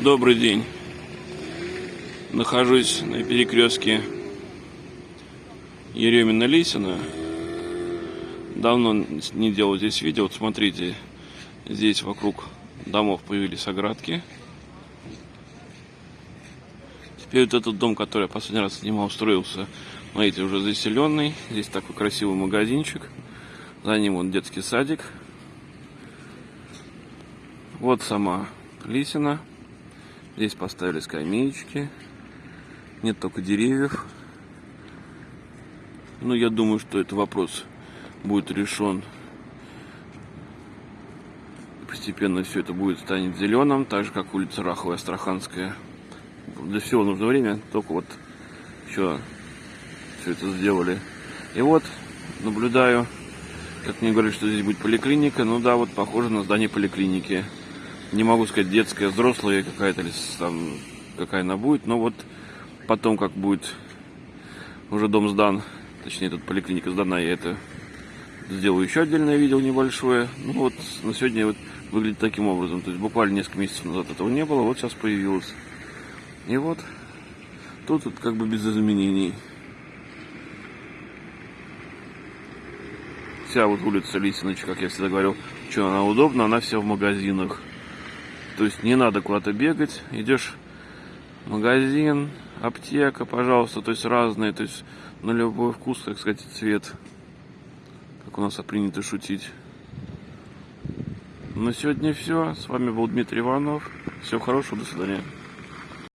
Добрый день. Нахожусь на перекрестке Еремина-Лисина. Давно не делал здесь видео. Вот смотрите, здесь вокруг домов появились оградки. Теперь вот этот дом, который я последний раз снимал, строился, смотрите, уже заселенный. Здесь такой красивый магазинчик. За ним вот детский садик. Вот сама Лисина. Здесь поставили скамеечки. Нет только деревьев. Но я думаю, что этот вопрос будет решен. Постепенно все это будет станет зеленым, так же как улица Раховая, Астраханская. Для всего нужно время, только вот еще все это сделали. И вот наблюдаю, как мне говорят, что здесь будет поликлиника. Ну да, вот похоже на здание поликлиники не могу сказать детская, взрослая какая-то, там, какая она будет, но вот потом, как будет уже дом сдан, точнее, тут поликлиника сдана, я это сделаю еще отдельное видео небольшое. Ну вот, на сегодня вот выглядит таким образом. То есть буквально несколько месяцев назад этого не было, вот сейчас появилось. И вот, тут вот как бы без изменений. Вся вот улица Лисиноч, как я всегда говорил, что она удобна, она вся в магазинах. То есть не надо куда-то бегать, идешь в магазин, аптека, пожалуйста, то есть разные, то есть на любой вкус, так сказать, цвет, как у нас принято шутить. На сегодня все. С вами был Дмитрий Иванов. Всего хорошего, до свидания.